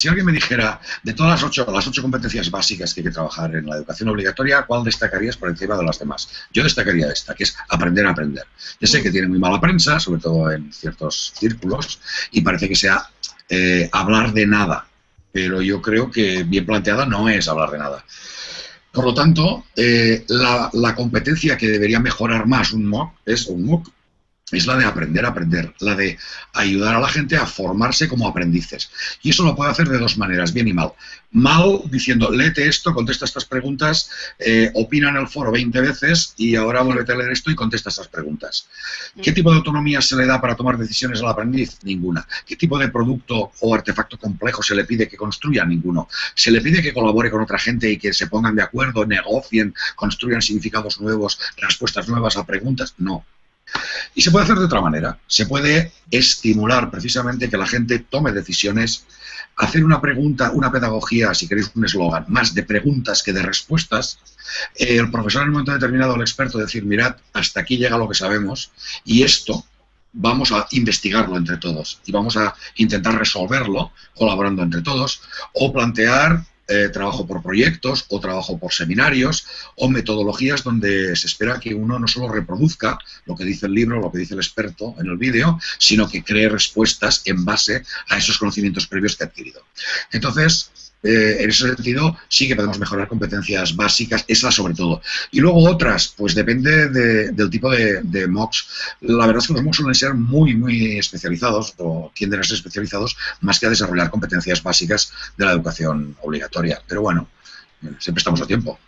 Si alguien me dijera, de todas las ocho, las ocho competencias básicas que hay que trabajar en la educación obligatoria, ¿cuál destacarías por encima de las demás? Yo destacaría esta, que es aprender a aprender. Ya sé que tiene muy mala prensa, sobre todo en ciertos círculos, y parece que sea eh, hablar de nada, pero yo creo que bien planteada no es hablar de nada. Por lo tanto, eh, la, la, competencia que debería mejorar más un MOOC es un MOOC es la de aprender a aprender, la de ayudar a la gente a formarse como aprendices. Y eso lo puede hacer de dos maneras, bien y mal. Mal diciendo, léete esto, contesta estas preguntas, eh, opina en el foro 20 veces y ahora vuelve a leer esto y contesta estas preguntas. ¿Qué tipo de autonomía se le da para tomar decisiones al aprendiz? Ninguna. ¿Qué tipo de producto o artefacto complejo se le pide que construya? Ninguno. ¿Se le pide que colabore con otra gente y que se pongan de acuerdo, negocien, construyan significados nuevos, respuestas nuevas a preguntas? No. Y se puede hacer de otra manera. Se puede estimular precisamente que la gente tome decisiones, hacer una pregunta, una pedagogía, si queréis un eslogan, más de preguntas que de respuestas. El profesor en un momento determinado, el experto, decir, mirad, hasta aquí llega lo que sabemos y esto vamos a investigarlo entre todos y vamos a intentar resolverlo colaborando entre todos o plantear eh, trabajo por proyectos o trabajo por seminarios o metodologías donde se espera que uno no solo reproduzca lo que dice el libro, lo que dice el experto en el vídeo, sino que cree respuestas en base a esos conocimientos previos que ha adquirido. Entonces, eh, en ese sentido sí que podemos mejorar competencias básicas, esas sobre todo. Y luego otras, pues depende del tipo de, de, MOOCs. La verdad es que los MOOCs suelen ser muy, muy especializados o tienden a ser especializados más que a desarrollar competencias básicas de la educación obligatoria. Pero bueno, siempre estamos a tiempo.